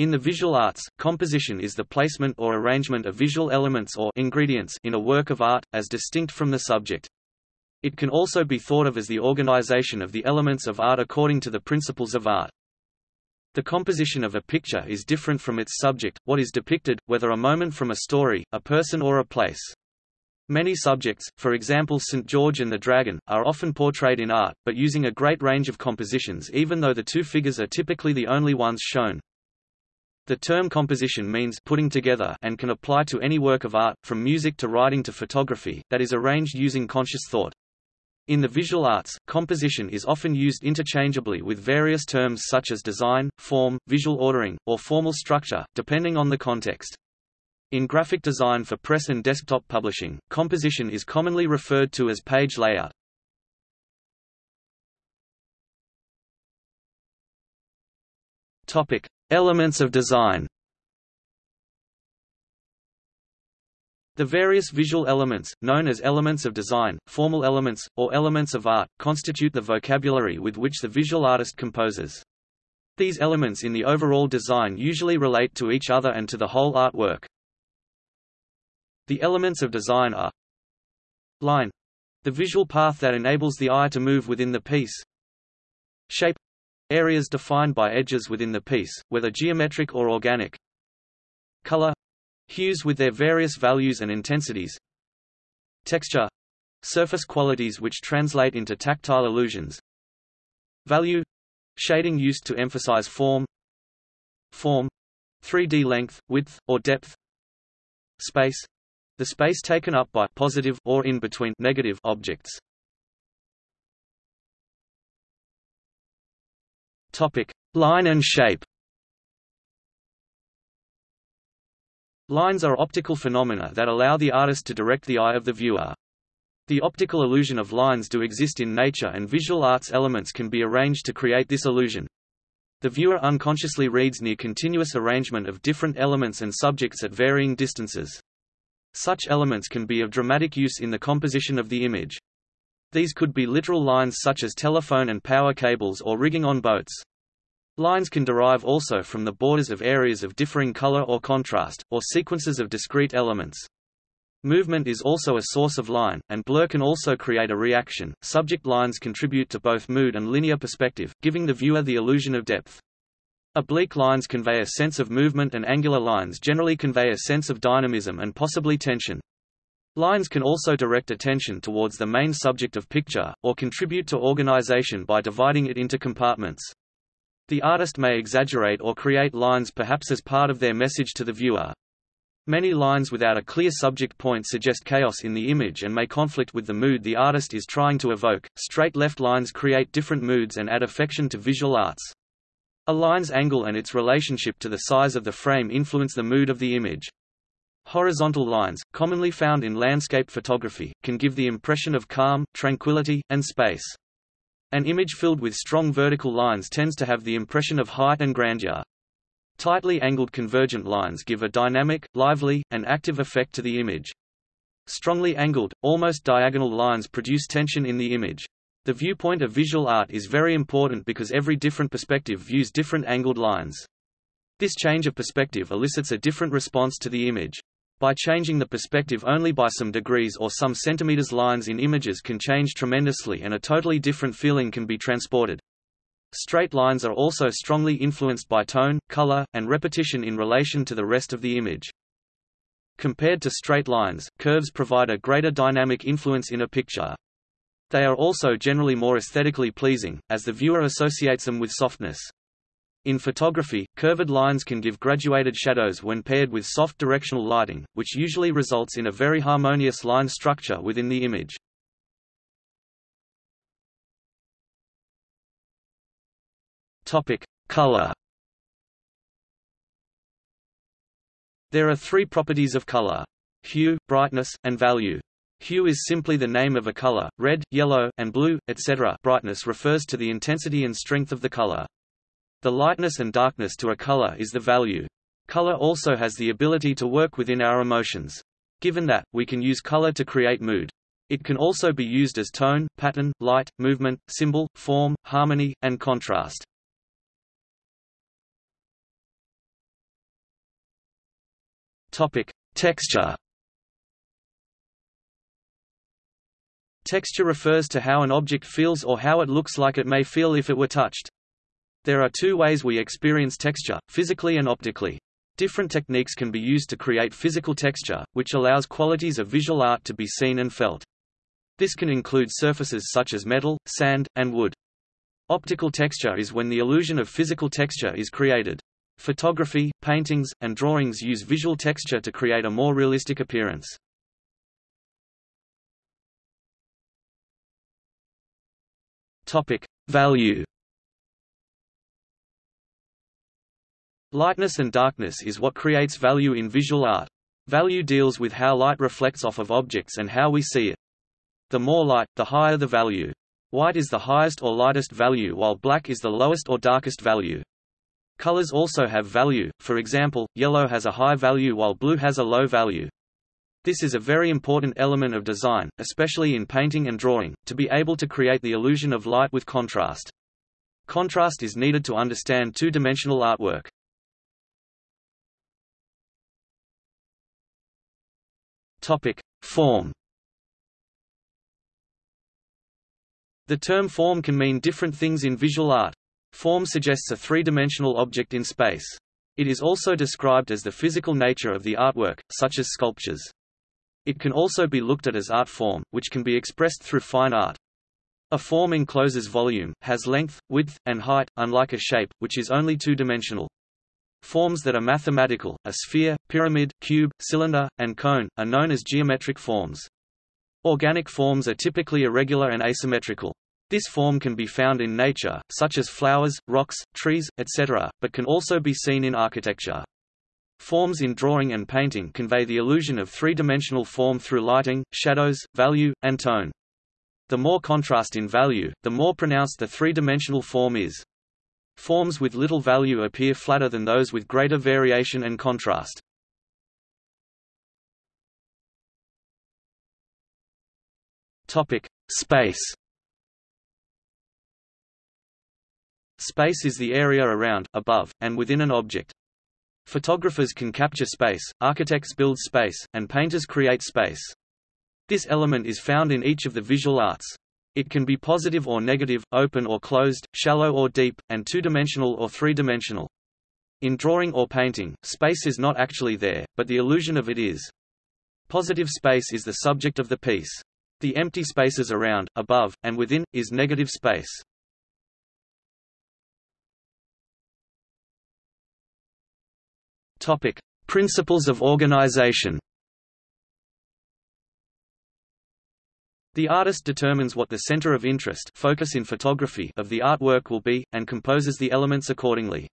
In the visual arts, composition is the placement or arrangement of visual elements or ingredients in a work of art, as distinct from the subject. It can also be thought of as the organization of the elements of art according to the principles of art. The composition of a picture is different from its subject, what is depicted, whether a moment from a story, a person or a place. Many subjects, for example St. George and the Dragon, are often portrayed in art, but using a great range of compositions even though the two figures are typically the only ones shown. The term composition means putting together and can apply to any work of art, from music to writing to photography, that is arranged using conscious thought. In the visual arts, composition is often used interchangeably with various terms such as design, form, visual ordering, or formal structure, depending on the context. In graphic design for press and desktop publishing, composition is commonly referred to as page layout. Topic: Elements of design The various visual elements, known as elements of design, formal elements, or elements of art, constitute the vocabulary with which the visual artist composes. These elements in the overall design usually relate to each other and to the whole artwork. The elements of design are Line — the visual path that enables the eye to move within the piece Shape Areas defined by edges within the piece, whether geometric or organic. Color hues with their various values and intensities. Texture surface qualities which translate into tactile illusions. Value shading used to emphasize form. Form 3D length, width, or depth. Space the space taken up by positive or in between negative objects. Topic: Line and shape. Lines are optical phenomena that allow the artist to direct the eye of the viewer. The optical illusion of lines do exist in nature and visual arts elements can be arranged to create this illusion. The viewer unconsciously reads near continuous arrangement of different elements and subjects at varying distances. Such elements can be of dramatic use in the composition of the image. These could be literal lines such as telephone and power cables or rigging on boats. Lines can derive also from the borders of areas of differing color or contrast, or sequences of discrete elements. Movement is also a source of line, and blur can also create a reaction. Subject lines contribute to both mood and linear perspective, giving the viewer the illusion of depth. Oblique lines convey a sense of movement and angular lines generally convey a sense of dynamism and possibly tension. Lines can also direct attention towards the main subject of picture, or contribute to organization by dividing it into compartments. The artist may exaggerate or create lines perhaps as part of their message to the viewer. Many lines without a clear subject point suggest chaos in the image and may conflict with the mood the artist is trying to evoke. Straight left lines create different moods and add affection to visual arts. A line's angle and its relationship to the size of the frame influence the mood of the image. Horizontal lines, commonly found in landscape photography, can give the impression of calm, tranquility, and space. An image filled with strong vertical lines tends to have the impression of height and grandeur. Tightly angled convergent lines give a dynamic, lively, and active effect to the image. Strongly angled, almost diagonal lines produce tension in the image. The viewpoint of visual art is very important because every different perspective views different angled lines. This change of perspective elicits a different response to the image. By changing the perspective only by some degrees or some centimeters lines in images can change tremendously and a totally different feeling can be transported. Straight lines are also strongly influenced by tone, color, and repetition in relation to the rest of the image. Compared to straight lines, curves provide a greater dynamic influence in a picture. They are also generally more aesthetically pleasing, as the viewer associates them with softness. In photography, curved lines can give graduated shadows when paired with soft directional lighting, which usually results in a very harmonious line structure within the image. Topic: Color. There are three properties of color: hue, brightness, and value. Hue is simply the name of a color, red, yellow, and blue, etc. Brightness refers to the intensity and strength of the color. The lightness and darkness to a color is the value. Color also has the ability to work within our emotions. Given that, we can use color to create mood. It can also be used as tone, pattern, light, movement, symbol, form, harmony, and contrast. Topic: Texture. Texture refers to how an object feels or how it looks like it may feel if it were touched. There are two ways we experience texture, physically and optically. Different techniques can be used to create physical texture, which allows qualities of visual art to be seen and felt. This can include surfaces such as metal, sand, and wood. Optical texture is when the illusion of physical texture is created. Photography, paintings, and drawings use visual texture to create a more realistic appearance. Topic: Value. Lightness and darkness is what creates value in visual art. Value deals with how light reflects off of objects and how we see it. The more light, the higher the value. White is the highest or lightest value while black is the lowest or darkest value. Colors also have value, for example, yellow has a high value while blue has a low value. This is a very important element of design, especially in painting and drawing, to be able to create the illusion of light with contrast. Contrast is needed to understand two-dimensional artwork. Topic: Form The term form can mean different things in visual art. Form suggests a three-dimensional object in space. It is also described as the physical nature of the artwork, such as sculptures. It can also be looked at as art form, which can be expressed through fine art. A form encloses volume, has length, width, and height, unlike a shape, which is only two-dimensional. Forms that are mathematical, a sphere, pyramid, cube, cylinder, and cone, are known as geometric forms. Organic forms are typically irregular and asymmetrical. This form can be found in nature, such as flowers, rocks, trees, etc., but can also be seen in architecture. Forms in drawing and painting convey the illusion of three-dimensional form through lighting, shadows, value, and tone. The more contrast in value, the more pronounced the three-dimensional form is. Forms with little value appear flatter than those with greater variation and contrast. Topic: Space. Space is the area around, above, and within an object. Photographers can capture space, architects build space, and painters create space. This element is found in each of the visual arts. It can be positive or negative, open or closed, shallow or deep, and two-dimensional or three-dimensional. In drawing or painting, space is not actually there, but the illusion of it is. Positive space is the subject of the piece. The empty spaces around, above, and within, is negative space. Topic: Principles of organization. The artist determines what the center of interest focus in photography of the artwork will be, and composes the elements accordingly.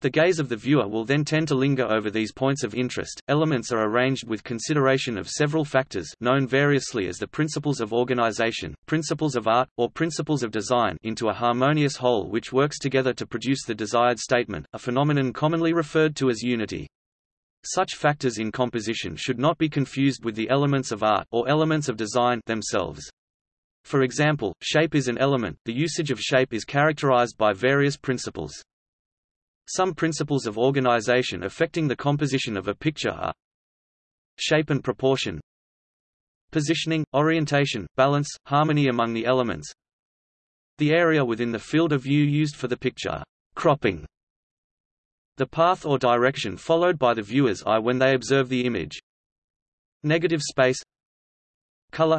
The gaze of the viewer will then tend to linger over these points of interest. Elements are arranged with consideration of several factors known variously as the principles of organization, principles of art, or principles of design into a harmonious whole which works together to produce the desired statement, a phenomenon commonly referred to as unity. Such factors in composition should not be confused with the elements of art or elements of design themselves. For example, shape is an element, the usage of shape is characterized by various principles. Some principles of organization affecting the composition of a picture are shape and proportion, positioning, orientation, balance, harmony among the elements, the area within the field of view used for the picture, cropping, the path or direction followed by the viewer's eye when they observe the image, negative space, color,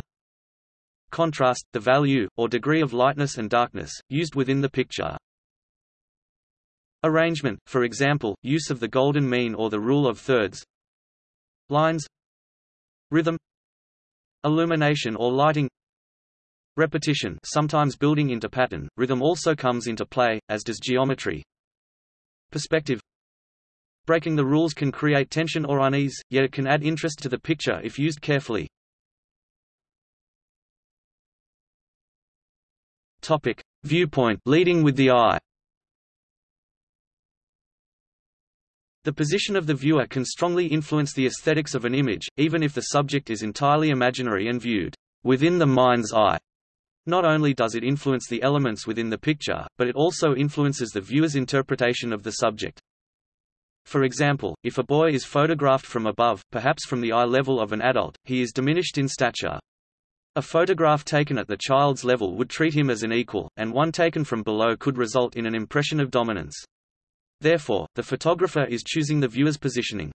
contrast, the value, or degree of lightness and darkness, used within the picture. Arrangement, for example, use of the golden mean or the rule of thirds. Lines Rhythm Illumination or lighting. Repetition sometimes building into pattern, rhythm also comes into play, as does geometry. Perspective Breaking the rules can create tension or unease, yet it can add interest to the picture if used carefully. Topic. Viewpoint leading with the eye The position of the viewer can strongly influence the aesthetics of an image, even if the subject is entirely imaginary and viewed within the mind's eye. Not only does it influence the elements within the picture, but it also influences the viewer's interpretation of the subject. For example, if a boy is photographed from above, perhaps from the eye level of an adult, he is diminished in stature. A photograph taken at the child's level would treat him as an equal, and one taken from below could result in an impression of dominance. Therefore, the photographer is choosing the viewer's positioning.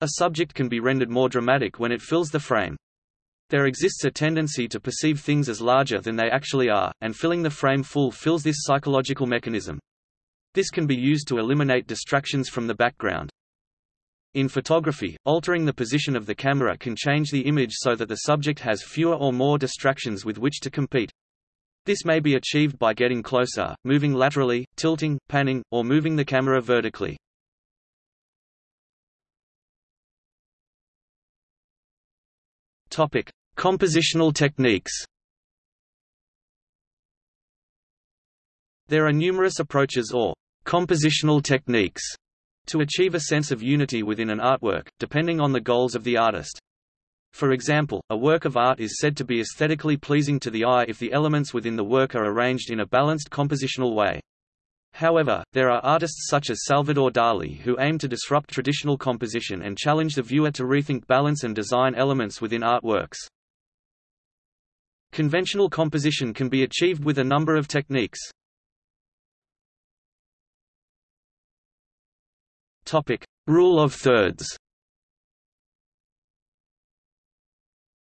A subject can be rendered more dramatic when it fills the frame. There exists a tendency to perceive things as larger than they actually are, and filling the frame full fills this psychological mechanism. This can be used to eliminate distractions from the background. In photography, altering the position of the camera can change the image so that the subject has fewer or more distractions with which to compete. This may be achieved by getting closer, moving laterally, tilting, panning, or moving the camera vertically. Topic: Compositional techniques. There are numerous approaches or compositional techniques to achieve a sense of unity within an artwork, depending on the goals of the artist. For example, a work of art is said to be aesthetically pleasing to the eye if the elements within the work are arranged in a balanced compositional way. However, there are artists such as Salvador Dali who aim to disrupt traditional composition and challenge the viewer to rethink balance and design elements within artworks. Conventional composition can be achieved with a number of techniques. Topic: Rule of thirds.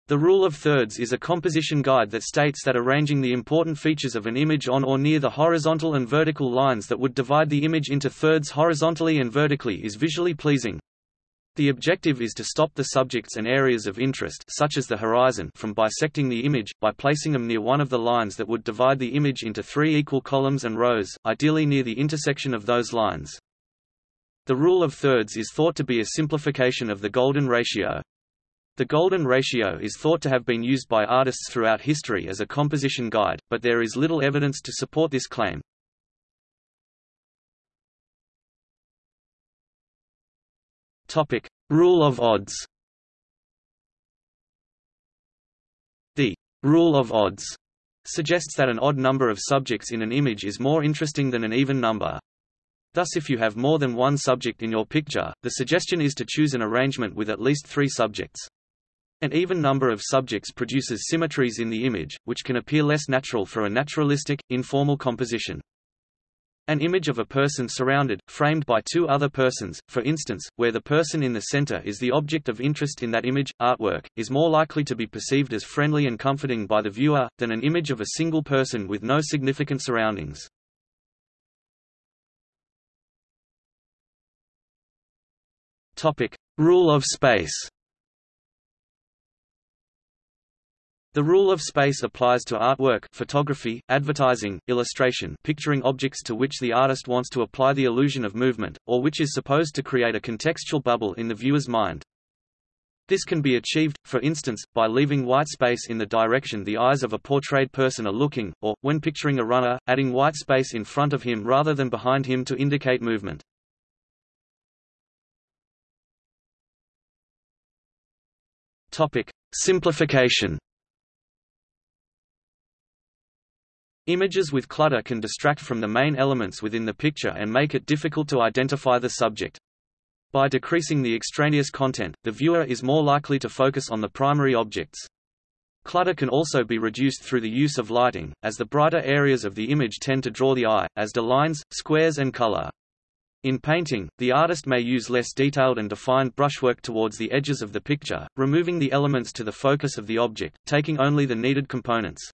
The rule of thirds is a composition guide that states that arranging the important features of an image on or near the horizontal and vertical lines that would divide the image into thirds horizontally and vertically is visually pleasing. The objective is to stop the subjects and areas of interest such as the horizon from bisecting the image, by placing them near one of the lines that would divide the image into three equal columns and rows, ideally near the intersection of those lines. The rule of thirds is thought to be a simplification of the golden ratio. The golden ratio is thought to have been used by artists throughout history as a composition guide, but there is little evidence to support this claim. Topic: Rule of odds. The rule of odds suggests that an odd number of subjects in an image is more interesting than an even number. Thus if you have more than one subject in your picture, the suggestion is to choose an arrangement with at least three subjects. An even number of subjects produces symmetries in the image, which can appear less natural for a naturalistic, informal composition. An image of a person surrounded, framed by two other persons, for instance, where the person in the center is the object of interest in that image, artwork, is more likely to be perceived as friendly and comforting by the viewer, than an image of a single person with no significant surroundings. Topic: Rule of space. The rule of space applies to artwork, photography, advertising, illustration, picturing objects to which the artist wants to apply the illusion of movement, or which is supposed to create a contextual bubble in the viewer's mind. This can be achieved, for instance, by leaving white space in the direction the eyes of a portrayed person are looking, or, when picturing a runner, adding white space in front of him rather than behind him to indicate movement. Topic: Simplification. Images with clutter can distract from the main elements within the picture and make it difficult to identify the subject. By decreasing the extraneous content, the viewer is more likely to focus on the primary objects. Clutter can also be reduced through the use of lighting, as the brighter areas of the image tend to draw the eye, as do lines, squares and color. In painting, the artist may use less detailed and defined brushwork towards the edges of the picture, removing the elements to the focus of the object, taking only the needed components.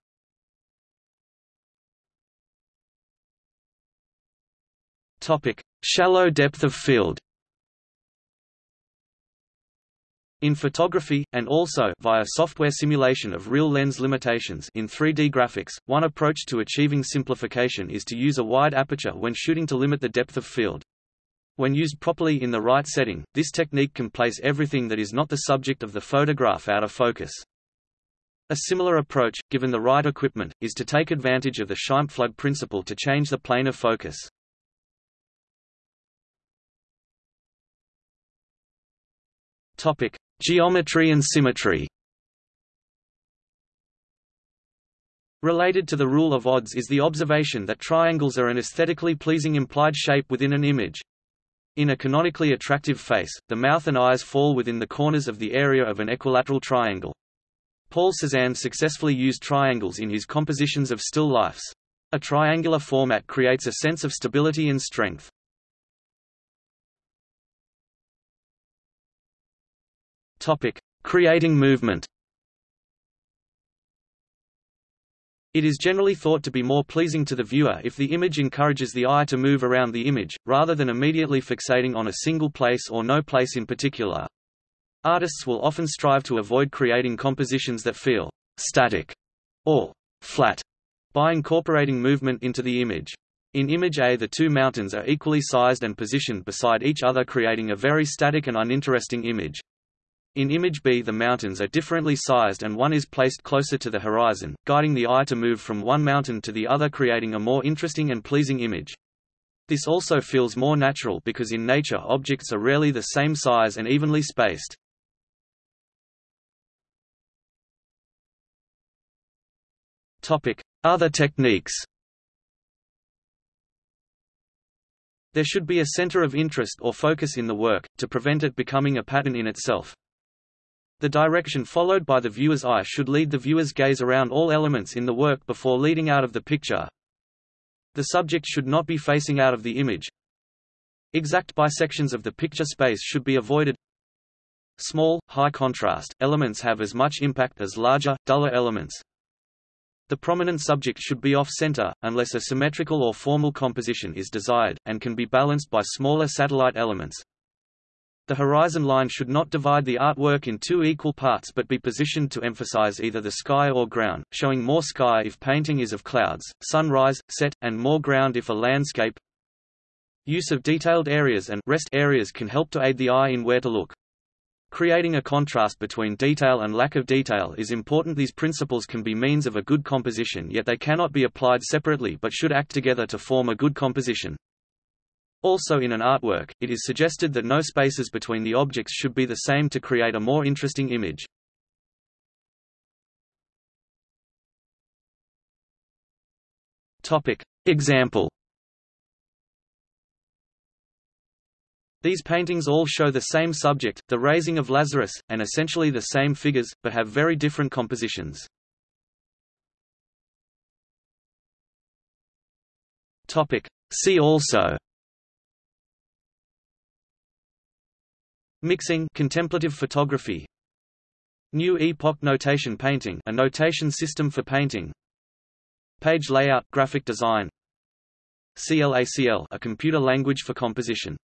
Topic: Shallow depth of field. In photography, and also via software simulation of real lens limitations in 3D graphics, one approach to achieving simplification is to use a wide aperture when shooting to limit the depth of field. When used properly in the right setting, this technique can place everything that is not the subject of the photograph out of focus. A similar approach, given the right equipment, is to take advantage of the Scheimpflug principle to change the plane of focus. Topic: Geometry and symmetry. Related to the rule of odds is the observation that triangles are an aesthetically pleasing implied shape within an image. In a canonically attractive face, the mouth and eyes fall within the corners of the area of an equilateral triangle. Paul Cézanne successfully used triangles in his compositions of still lifes. A triangular format creates a sense of stability and strength. Topic: Creating movement. It is generally thought to be more pleasing to the viewer if the image encourages the eye to move around the image, rather than immediately fixating on a single place or no place in particular. Artists will often strive to avoid creating compositions that feel static or flat by incorporating movement into the image. In image A the two mountains are equally sized and positioned beside each other creating a very static and uninteresting image. In image B the mountains are differently sized and one is placed closer to the horizon, guiding the eye to move from one mountain to the other creating a more interesting and pleasing image. This also feels more natural because in nature objects are rarely the same size and evenly spaced. Other techniques There should be a center of interest or focus in the work, to prevent it becoming a pattern in itself. The direction followed by the viewer's eye should lead the viewer's gaze around all elements in the work before leading out of the picture. The subject should not be facing out of the image. Exact bisections of the picture space should be avoided. Small, high contrast, elements have as much impact as larger, duller elements. The prominent subject should be off-center, unless a symmetrical or formal composition is desired, and can be balanced by smaller satellite elements. The horizon line should not divide the artwork in two equal parts but be positioned to emphasize either the sky or ground, showing more sky if painting is of clouds, sunrise, set, and more ground if a landscape. Use of detailed areas and rest areas can help to aid the eye in where to look. Creating a contrast between detail and lack of detail is important these principles can be means of a good composition yet they cannot be applied separately but should act together to form a good composition. Also in an artwork, it is suggested that no spaces between the objects should be the same to create a more interesting image. Example These paintings all show the same subject, the raising of Lazarus, and essentially the same figures, but have very different compositions. See also Miksang contemplative photography New Epoch notation painting a notation system for painting Page layout graphic design CLACL a computer language for composition